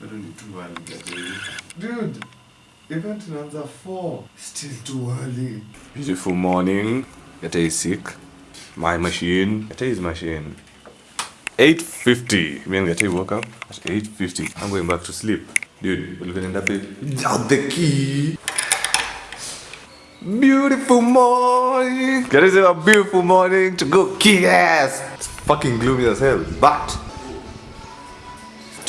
Bado ni too early. Dude, event inaanza 4. Still too early. Beautiful morning. yata is sick. My machine. yata is machine. 8.50. Me and Gatei woke up at 8.50. I'm going back to sleep. Dude, we're gonna end up without the key. Beautiful morning. Gatei said a beautiful morning to go kick ass. It's fucking gloomy as hell. But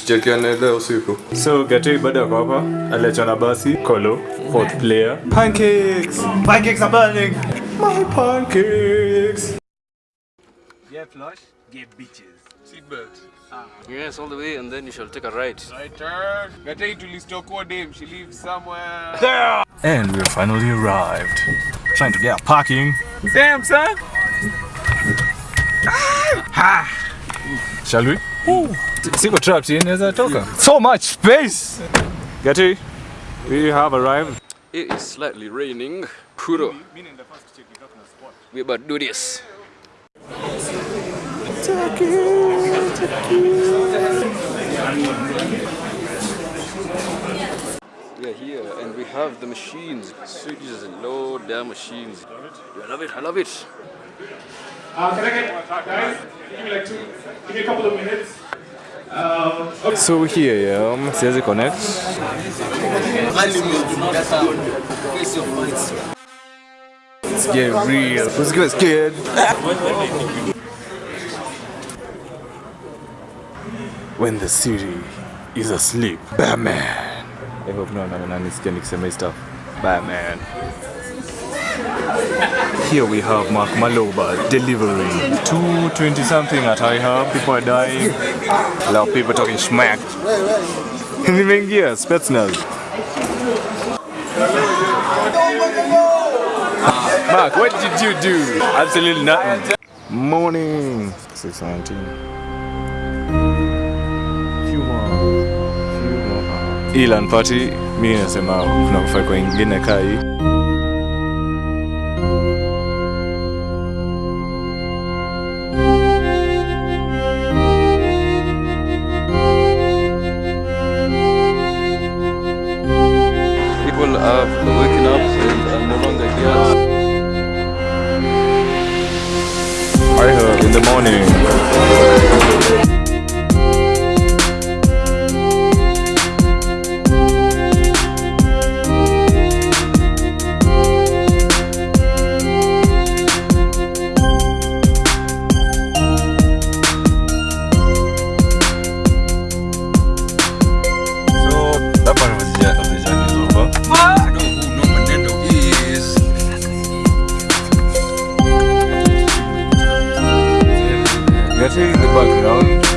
tuchekiane leo usiku. So Gatei baada ya kwa hapa aliachwa na basi Kolo fourth player. Pancakes. Pancakes are burning. My pancakes. Get flush, get bitches. Seatbelt. Ah. Yes, all the way, and then you shall take a right. Right turn. Gatei tulistokwa dem. She lives somewhere. There. And we finally arrived. Trying to get parking. Damn, son. Shall we? Siko trapped here, naweza toka. So much space. Gatei, we have arrived. It is slightly raining. Kuro. We about to do this. We are here and we have the machines. Sweet Jesus, Lord, their machines. I love it, I love it. Uh, can I get, guys, give me like two, give me a couple of minutes. So here, yeah, siwezi connect. Let's get real. Let's get scared. when the city is asleep, Batman. I hope no one ananisikia nikisema hii stuff. Batman. Here we have Mark Maloba delivering 220 something at IHub. People are dying. A lot of people talking smack. Nimeingia Spetsnaz. Mark, what did you do? Absolutely nothing. Morning. 619. Few more. Few more hours. Ilan party, mi nasema kuna kufai ingine are waking up and are no longer here. IHub in the morning. Getting in the background